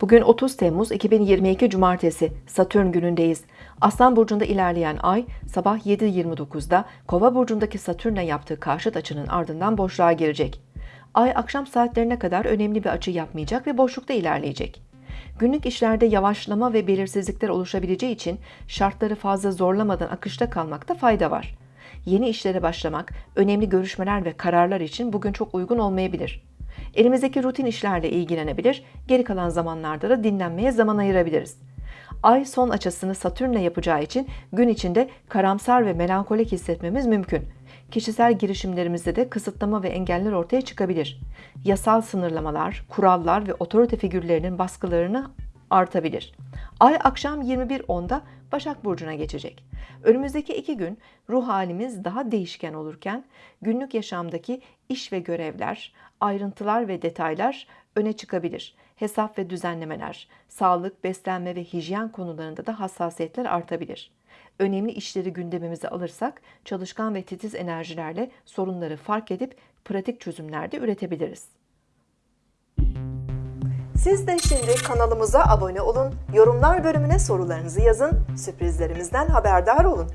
Bugün 30 Temmuz 2022 Cumartesi Satürn günündeyiz. Aslan burcunda ilerleyen ay sabah 7.29'da Kova burcundaki Satürn'le yaptığı karşıt açının ardından boşluğa girecek. Ay akşam saatlerine kadar önemli bir açı yapmayacak ve boşlukta ilerleyecek. Günlük işlerde yavaşlama ve belirsizlikler oluşabileceği için şartları fazla zorlamadan akışta kalmakta fayda var. Yeni işlere başlamak, önemli görüşmeler ve kararlar için bugün çok uygun olmayabilir. Elimizdeki rutin işlerle ilgilenebilir, geri kalan zamanlarda da dinlenmeye zaman ayırabiliriz. Ay son açısını Satürn'le yapacağı için gün içinde karamsar ve melankolik hissetmemiz mümkün. Kişisel girişimlerimizde de kısıtlama ve engeller ortaya çıkabilir. Yasal sınırlamalar, kurallar ve otorite figürlerinin baskılarını artabilir. Ay akşam 21.10'da Başak Burcu'na geçecek. Önümüzdeki iki gün ruh halimiz daha değişken olurken günlük yaşamdaki iş ve görevler, ayrıntılar ve detaylar öne çıkabilir. Hesap ve düzenlemeler, sağlık, beslenme ve hijyen konularında da hassasiyetler artabilir. Önemli işleri gündemimize alırsak çalışkan ve titiz enerjilerle sorunları fark edip pratik çözümler de üretebiliriz. Siz de şimdi kanalımıza abone olun, yorumlar bölümüne sorularınızı yazın, sürprizlerimizden haberdar olun.